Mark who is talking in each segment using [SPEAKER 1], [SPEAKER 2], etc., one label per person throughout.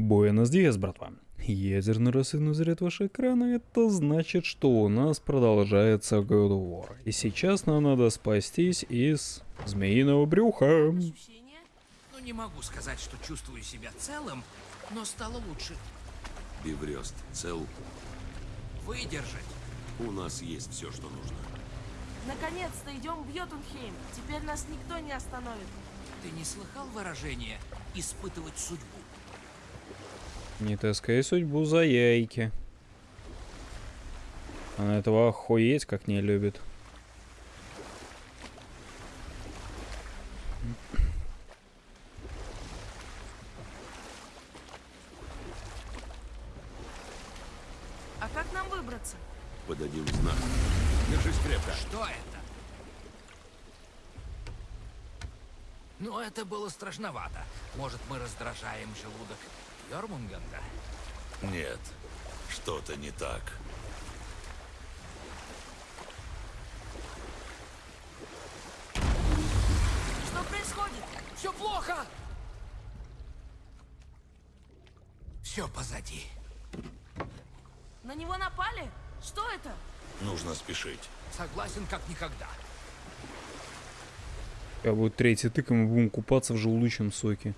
[SPEAKER 1] Буэнос Диас, братва. Ядерный рассыпной заряд вашего экрана, это значит, что у нас продолжается God of War. И сейчас нам надо спастись из змеиного брюха.
[SPEAKER 2] Ощущение? Ну, не могу сказать, что чувствую себя целым, но стало лучше.
[SPEAKER 3] Биврест цел.
[SPEAKER 2] Выдержать.
[SPEAKER 3] У нас есть все, что нужно.
[SPEAKER 4] Наконец-то идем в Йотунхейм. Теперь нас никто не остановит.
[SPEAKER 2] Ты не слыхал выражение «испытывать судьбу»?
[SPEAKER 1] Не таскай судьбу за яйки. Она этого охуеть как не любит.
[SPEAKER 4] А как нам выбраться?
[SPEAKER 3] Подадим знак. Держись крепко.
[SPEAKER 2] Что это? Ну, это было страшновато. Может, мы раздражаем желудок Йормунганда?
[SPEAKER 3] Нет, что-то не так.
[SPEAKER 4] Что происходит?
[SPEAKER 2] Все плохо! Все позади.
[SPEAKER 4] На него напали? Что это?
[SPEAKER 3] Нужно спешить.
[SPEAKER 2] Согласен, как никогда.
[SPEAKER 1] Когда будет третий тык, и мы будем купаться в желудочном соке.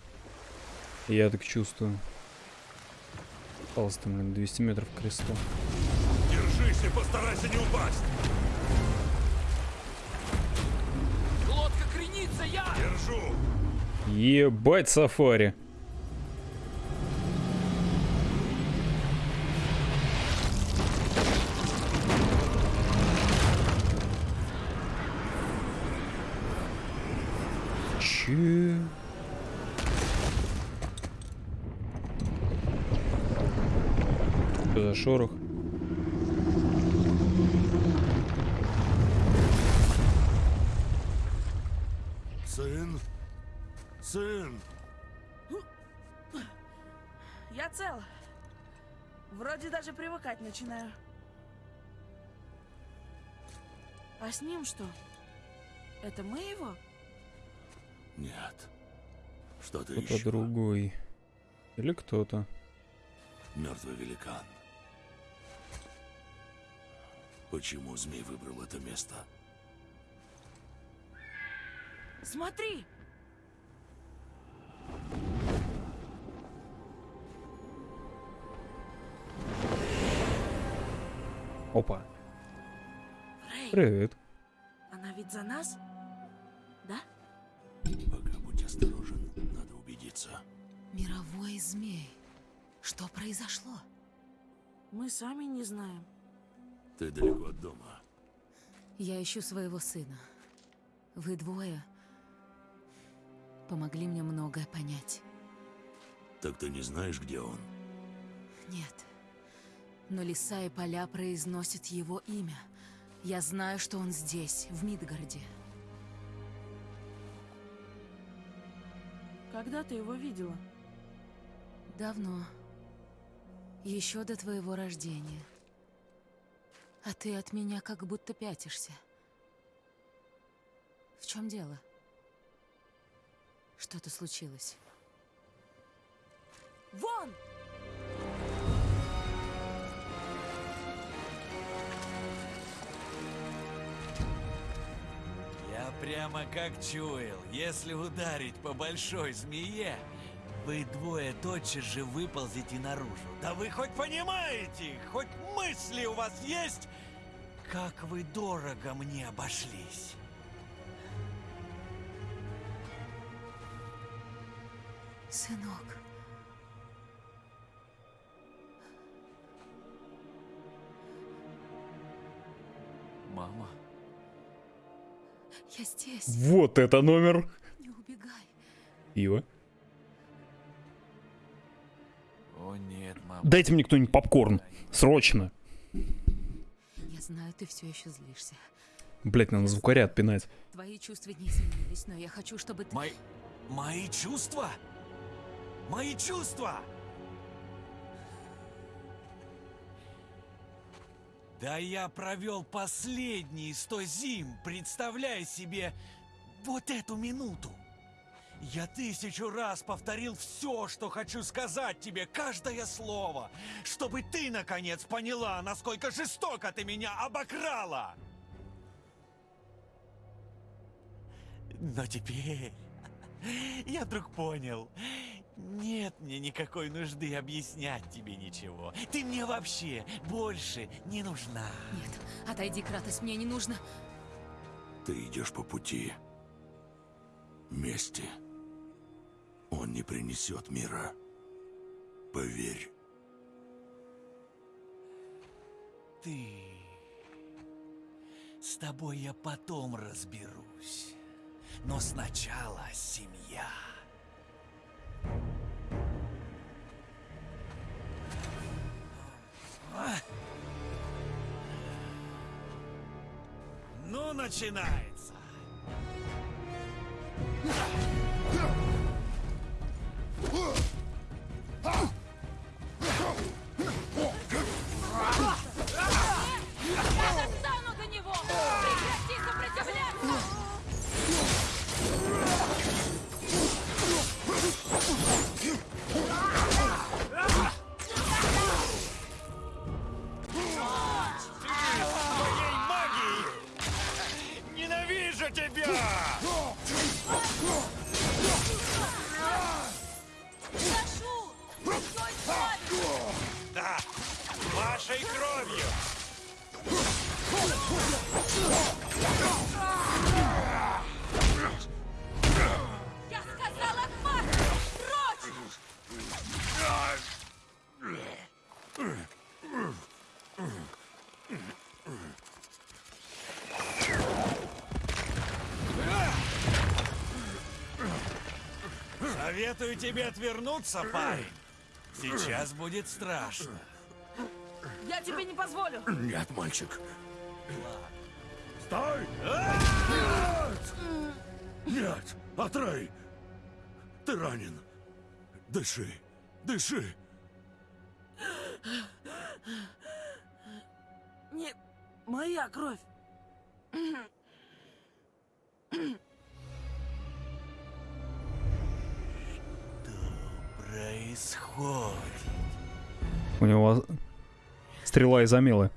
[SPEAKER 1] Я так чувствую. Осталось там, блин, 200 метров к кресту.
[SPEAKER 3] Держись и постарайся не упасть.
[SPEAKER 2] Лодка кренится, я!
[SPEAKER 3] Держу.
[SPEAKER 1] Ебать сафари.
[SPEAKER 4] Ним что? Это мы его?
[SPEAKER 3] Нет. Что-то
[SPEAKER 1] Кто-то
[SPEAKER 3] еще.
[SPEAKER 1] другой. Или кто-то.
[SPEAKER 3] Мертвый великан. Почему змей выбрал это место?
[SPEAKER 4] Смотри!
[SPEAKER 1] Опа.
[SPEAKER 4] Рэй,
[SPEAKER 1] Привет.
[SPEAKER 4] Ведь за нас? Да?
[SPEAKER 3] Пока будь осторожен, надо убедиться.
[SPEAKER 5] Мировой змей. Что произошло?
[SPEAKER 4] Мы сами не знаем.
[SPEAKER 3] Ты далеко от дома.
[SPEAKER 5] Я ищу своего сына. Вы двое помогли мне многое понять.
[SPEAKER 3] Так ты не знаешь, где он?
[SPEAKER 5] Нет. Но леса и поля произносят его имя. Я знаю, что он здесь, в Мидгарде.
[SPEAKER 4] Когда ты его видела?
[SPEAKER 5] Давно. Еще до твоего рождения. А ты от меня как будто пятишься. В чем дело? Что-то случилось.
[SPEAKER 4] Вон!
[SPEAKER 6] Прямо как чуял, если ударить по большой змее, вы двое тотчас же выползете наружу. Да вы хоть понимаете, хоть мысли у вас есть, как вы дорого мне обошлись.
[SPEAKER 5] Сынок. Я здесь.
[SPEAKER 1] Вот это номер.
[SPEAKER 5] Не убегай.
[SPEAKER 1] Пиво.
[SPEAKER 6] о нет, мама.
[SPEAKER 1] Дайте мне кто-нибудь попкорн. Срочно.
[SPEAKER 5] Я знаю, ты все еще злишься.
[SPEAKER 1] Блять, надо звукаря отпинать.
[SPEAKER 5] Твои чувства не изменились, но я хочу, чтобы ты...
[SPEAKER 6] Мои... Мои чувства? Мои чувства! Да я провел последние сто зим, представляя себе вот эту минуту. Я тысячу раз повторил все, что хочу сказать тебе, каждое слово, чтобы ты, наконец, поняла, насколько жестоко ты меня обокрала. Но теперь я вдруг понял, нет мне никакой нужды объяснять тебе ничего. Ты мне вообще больше не нужна.
[SPEAKER 5] Нет, отойди, Кратос, мне не нужно.
[SPEAKER 3] Ты идешь по пути мести. Он не принесет мира. Поверь.
[SPEAKER 6] Ты... С тобой я потом разберусь. Но сначала семья. Ну, начинается. Советую тебе отвернуться, парень. Сейчас будет страшно.
[SPEAKER 4] Я тебе не позволю.
[SPEAKER 3] Нет, мальчик. Стой! Нет! Нет! Атрей! Ты ранен. Дыши. Дыши.
[SPEAKER 4] Не моя кровь.
[SPEAKER 6] Происходит.
[SPEAKER 1] У него стрела из Амелы.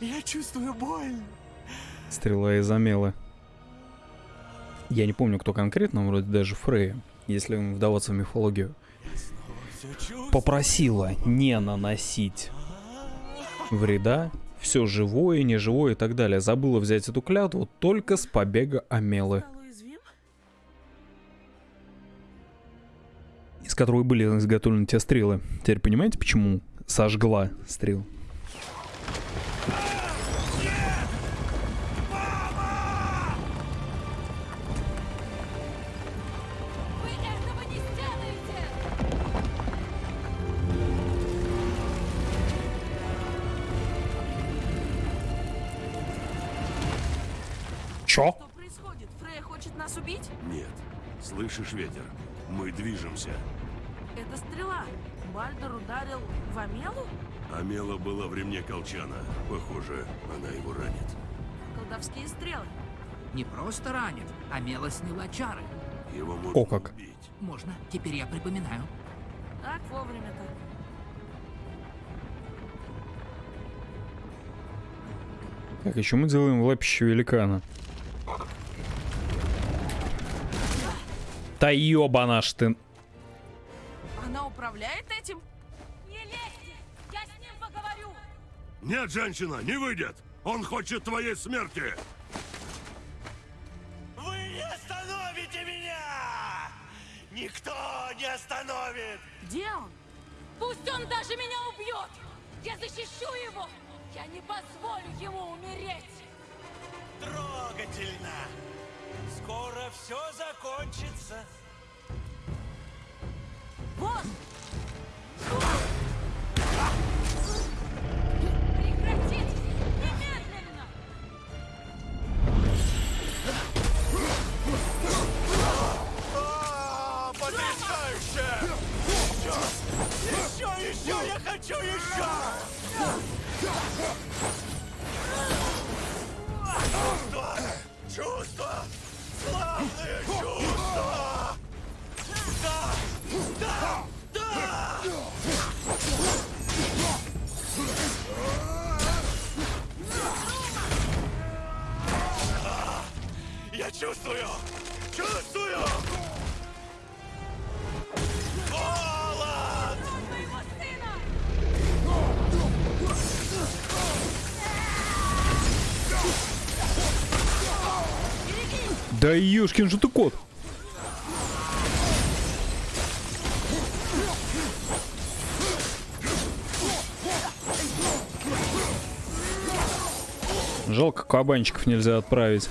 [SPEAKER 6] Я чувствую боль.
[SPEAKER 1] Стрела из Амелы. Я не помню, кто конкретно, вроде даже Фрея, если вдаваться в мифологию. Попросила не наносить вреда, все живое, неживое и так далее. Забыла взять эту клятву только с побега Амелы, из которой были изготовлены те стрелы. Теперь понимаете, почему сожгла стрел? Чё?
[SPEAKER 4] Что происходит? Фрея хочет нас убить?
[SPEAKER 3] Нет. Слышишь ветер? Мы движемся.
[SPEAKER 4] Это стрела. Бальдер ударил в Амелу?
[SPEAKER 3] Амела была в ремне колчана. Похоже, она его ранит.
[SPEAKER 4] Колдовские стрелы.
[SPEAKER 2] Не просто ранит, а Мела сняла чары.
[SPEAKER 3] Его можно
[SPEAKER 1] О как.
[SPEAKER 3] убить.
[SPEAKER 2] Можно, теперь я припоминаю.
[SPEAKER 4] Так вовремя-то.
[SPEAKER 1] Так, еще мы делаем лапищу великана. Да ёбана ж ты.
[SPEAKER 4] Управляет этим?
[SPEAKER 5] Не лезьте! Я с ним поговорю!
[SPEAKER 3] Нет, женщина, не выйдет! Он хочет твоей смерти!
[SPEAKER 6] Вы не остановите меня! Никто не остановит!
[SPEAKER 4] Где он?
[SPEAKER 5] Пусть он даже меня убьет! Я защищу его! Я не позволю ему умереть!
[SPEAKER 6] Трогательно! Скоро все закончится. Еще, я хочу
[SPEAKER 1] Да ёшкин же ты кот. Жалко, кабанчиков нельзя отправить.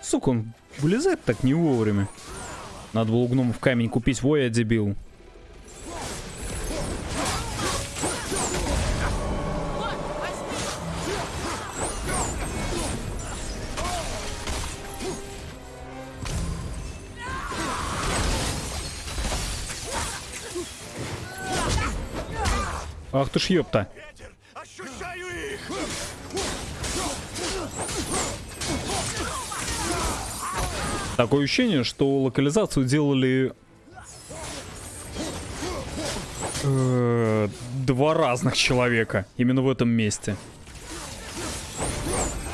[SPEAKER 1] Сука, он вылезает так не вовремя. Надо было у гномов камень купить, во я дебил. Ах ты ж ёпта. Такое ощущение, что локализацию делали э, два разных человека именно в этом месте.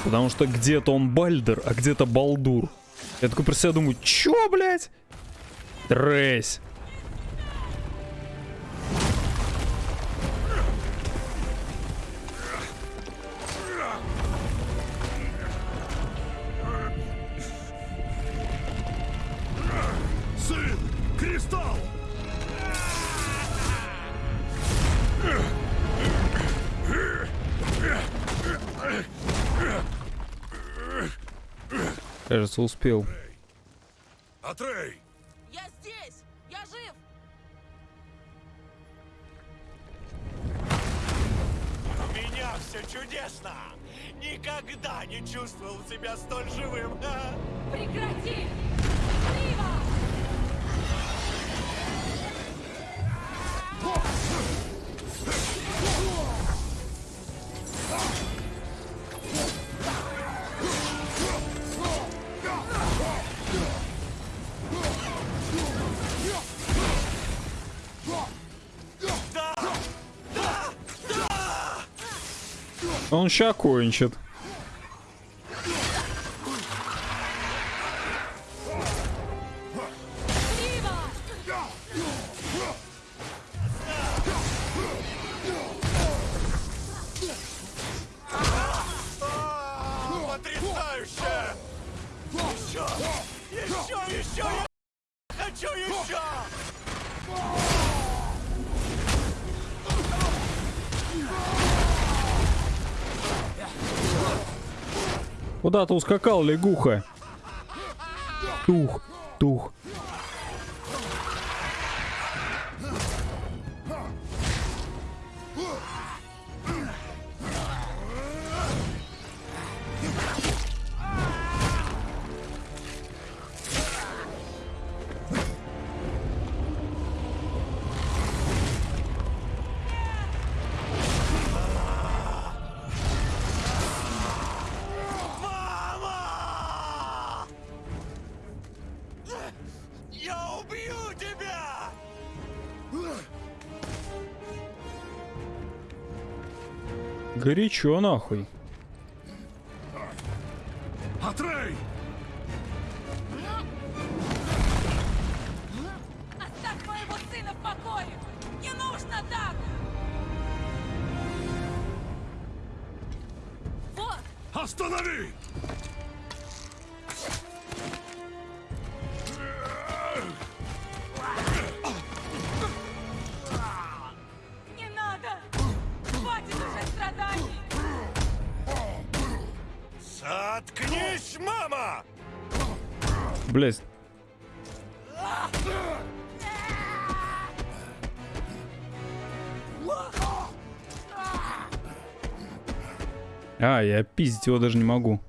[SPEAKER 1] Потому что где-то он Бальдер, а где-то Балдур. Я такой про себя думаю, чё, блядь? Тресь. Кажется, успел.
[SPEAKER 3] Атрей!
[SPEAKER 4] Я здесь! Я жив!
[SPEAKER 6] У меня все чудесно! Никогда не чувствовал себя столь живым! а!
[SPEAKER 5] Прекрати! Рива!
[SPEAKER 1] Он ща кончит. Куда ты ускакал, лягуха? Тух, тух. Горячо нахуй.
[SPEAKER 3] Атрей!
[SPEAKER 5] Оставь моего сына в покое! Не нужно так! Вот!
[SPEAKER 3] Останови!
[SPEAKER 1] Блять. А, я пиздить его даже не могу.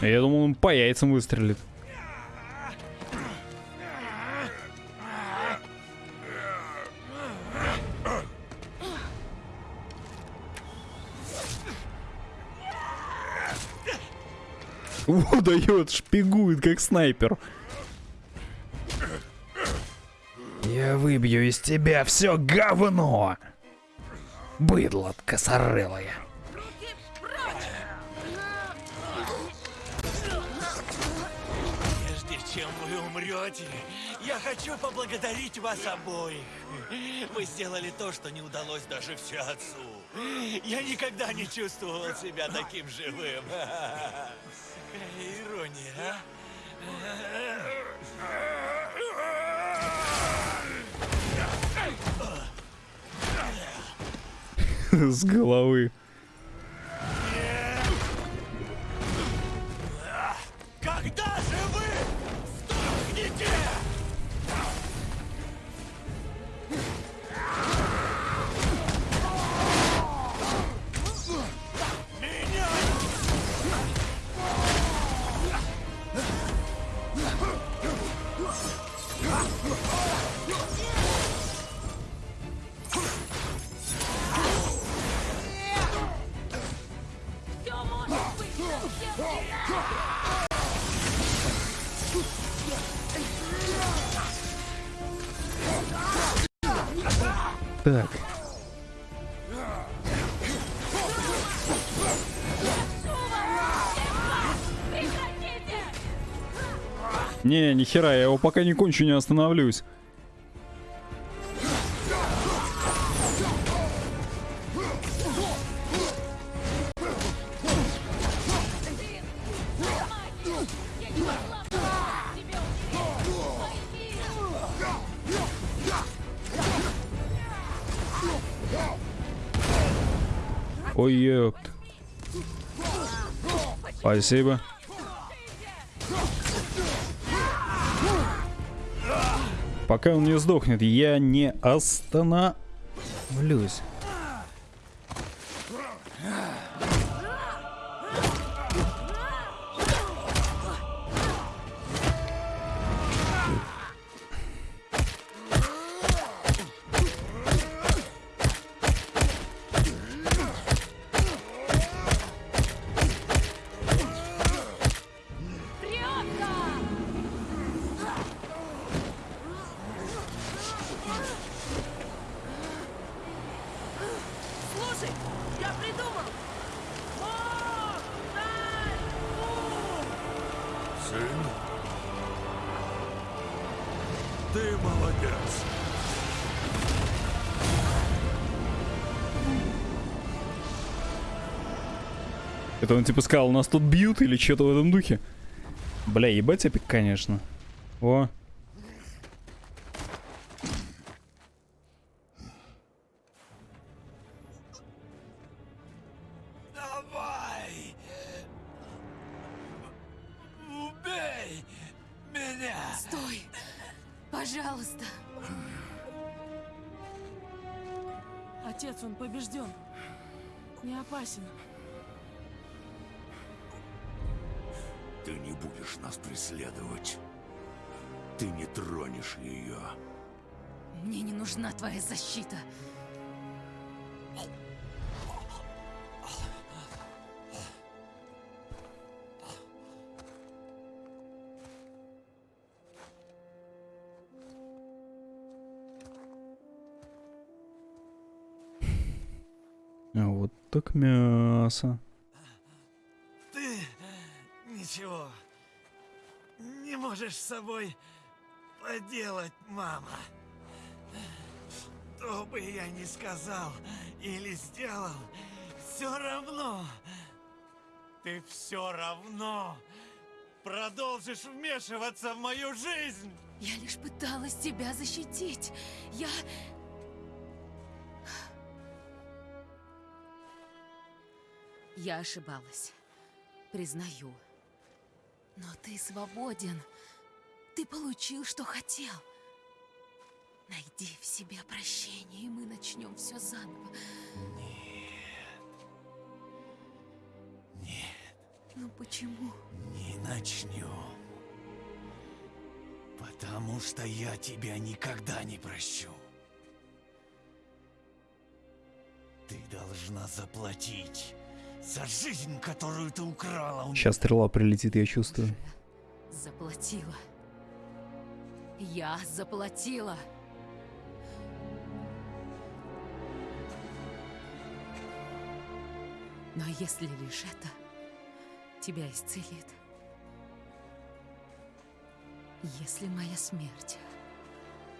[SPEAKER 1] Я думал, он по яйцам выстрелит. Вот дает, шпигует, как снайпер. Я выбью из тебя все говно! Быдло косорылое.
[SPEAKER 6] Чем вы умрете, я хочу поблагодарить вас обоих. Вы сделали то, что не удалось даже все отцу. Я никогда не чувствовал себя таким живым. Ирония, а?
[SPEAKER 1] С головы. Не, нихера, я его пока не кончу, не остановлюсь. Ой, ёпт. Спасибо. Пока он не сдохнет, я не остановлюсь.
[SPEAKER 3] Сын? Ты молодец.
[SPEAKER 1] Это он типа сказал, нас тут бьют или что-то в этом духе? Бля, ебать эпик, конечно. О.
[SPEAKER 4] Не опасен.
[SPEAKER 3] Ты не будешь нас преследовать. Ты не тронешь ее.
[SPEAKER 5] Мне не нужна твоя защита.
[SPEAKER 1] Так мясо.
[SPEAKER 6] Ты ничего не можешь с собой поделать, мама. Что бы я ни сказал или сделал, все равно. Ты все равно продолжишь вмешиваться в мою жизнь.
[SPEAKER 5] Я лишь пыталась тебя защитить. Я... Я ошибалась. Признаю. Но ты свободен. Ты получил, что хотел. Найди в себе прощение, и мы начнем все заново.
[SPEAKER 6] Нет,
[SPEAKER 5] Ну почему?
[SPEAKER 6] не начнем. Потому что я тебя никогда не прощу. Ты должна заплатить за жизнь, которую ты украла у меня.
[SPEAKER 1] Сейчас стрела прилетит, я чувствую.
[SPEAKER 5] Заплатила. Я заплатила. Но если лишь это тебя исцелит, если моя смерть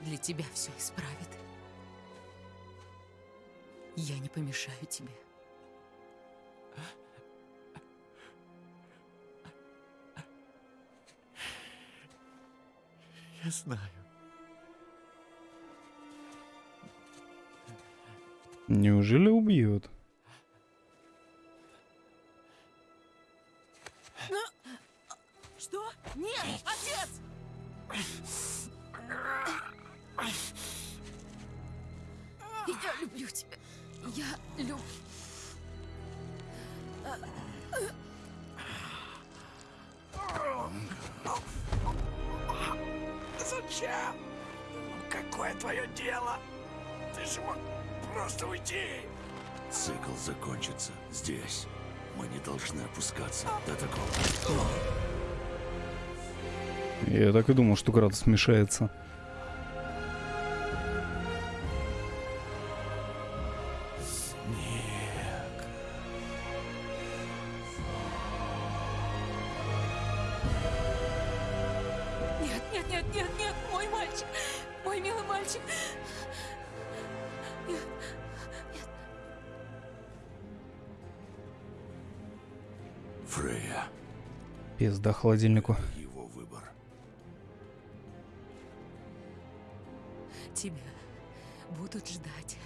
[SPEAKER 5] для тебя все исправит, я не помешаю тебе.
[SPEAKER 6] Я знаю.
[SPEAKER 1] Неужели убьет?
[SPEAKER 4] Что? Нет, отец!
[SPEAKER 5] Я люблю тебя. Я люблю...
[SPEAKER 6] Зачем? Какое твое дело? Ты же мог просто уйти.
[SPEAKER 3] Цикл закончится здесь. Мы не должны опускаться до такого.
[SPEAKER 1] Я так и думал, что Кратос смешается. Холодильнику.
[SPEAKER 3] его выбор.
[SPEAKER 5] тебя будут ждать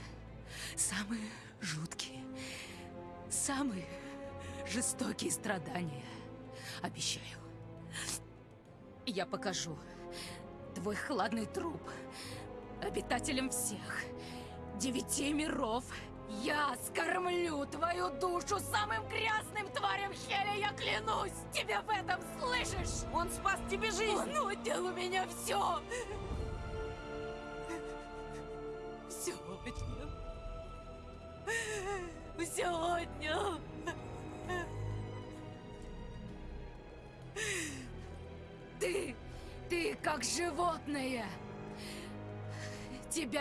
[SPEAKER 5] самые жуткие, самые жестокие страдания. Обещаю. Я покажу твой хладный труп обитателям всех девяти миров. Я скормлю твою душу самым грязным тварям Хеля, я клянусь! Тебе в этом слышишь?
[SPEAKER 4] Он спас тебе жизнь!
[SPEAKER 5] Он отнял у меня! Все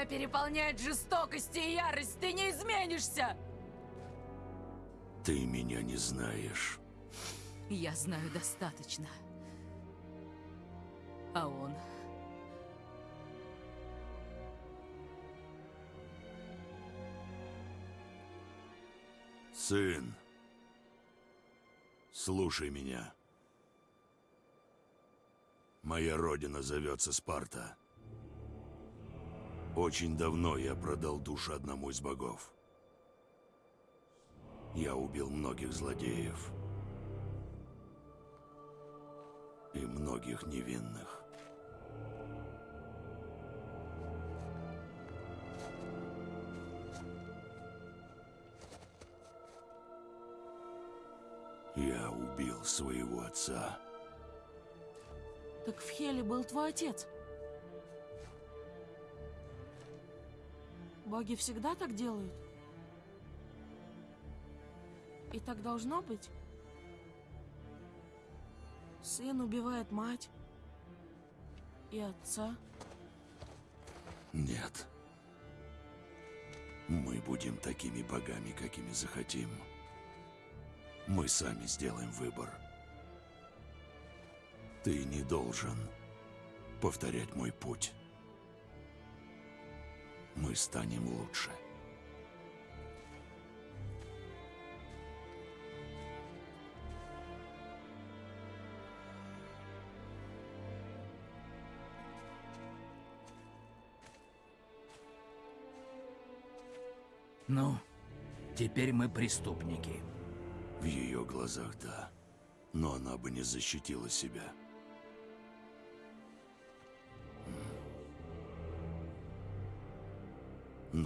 [SPEAKER 5] Тебя переполняет жестокость и ярость. Ты не изменишься.
[SPEAKER 3] Ты меня не знаешь.
[SPEAKER 5] Я знаю достаточно. А он...
[SPEAKER 3] Сын, слушай меня. Моя родина зовется Спарта. Очень давно я продал душу одному из богов. Я убил многих злодеев. И многих невинных. Я убил своего отца.
[SPEAKER 4] Так в Хеле был твой отец. Боги всегда так делают? И так должно быть? Сын убивает мать и отца.
[SPEAKER 3] Нет. Мы будем такими богами, какими захотим. Мы сами сделаем выбор. Ты не должен повторять мой путь. Мы станем лучше.
[SPEAKER 2] Ну, теперь мы преступники.
[SPEAKER 3] В ее глазах да. Но она бы не защитила себя.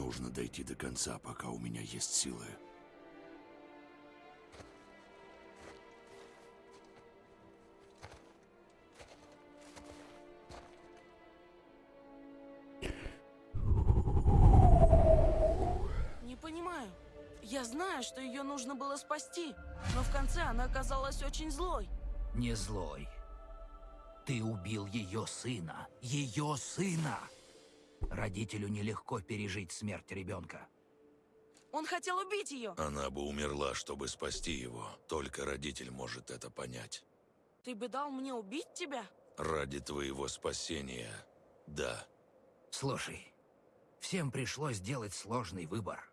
[SPEAKER 3] Нужно дойти до конца, пока у меня есть силы.
[SPEAKER 4] Не понимаю. Я знаю, что ее нужно было спасти, но в конце она оказалась очень злой.
[SPEAKER 2] Не злой. Ты убил ее сына. Ее сына! Родителю нелегко пережить смерть ребенка.
[SPEAKER 4] Он хотел убить ее.
[SPEAKER 3] Она бы умерла, чтобы спасти его. Только родитель может это понять.
[SPEAKER 4] Ты бы дал мне убить тебя?
[SPEAKER 3] Ради твоего спасения, да.
[SPEAKER 2] Слушай, всем пришлось сделать сложный выбор.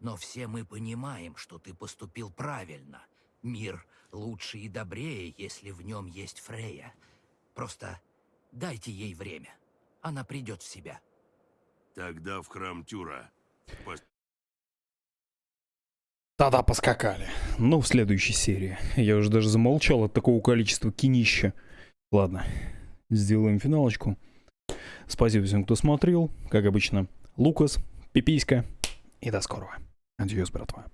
[SPEAKER 2] Но все мы понимаем, что ты поступил правильно. Мир лучше и добрее, если в нем есть Фрея. Просто дайте ей время. Она придет в себя.
[SPEAKER 3] Тогда в храм Тюра.
[SPEAKER 1] Тогда поскакали. Ну, в следующей серии. Я уже даже замолчал от такого количества кинища. Ладно, сделаем финалочку. Спасибо всем, кто смотрел. Как обычно, Лукас, Пиписька. И до скорого. Адьос, братва.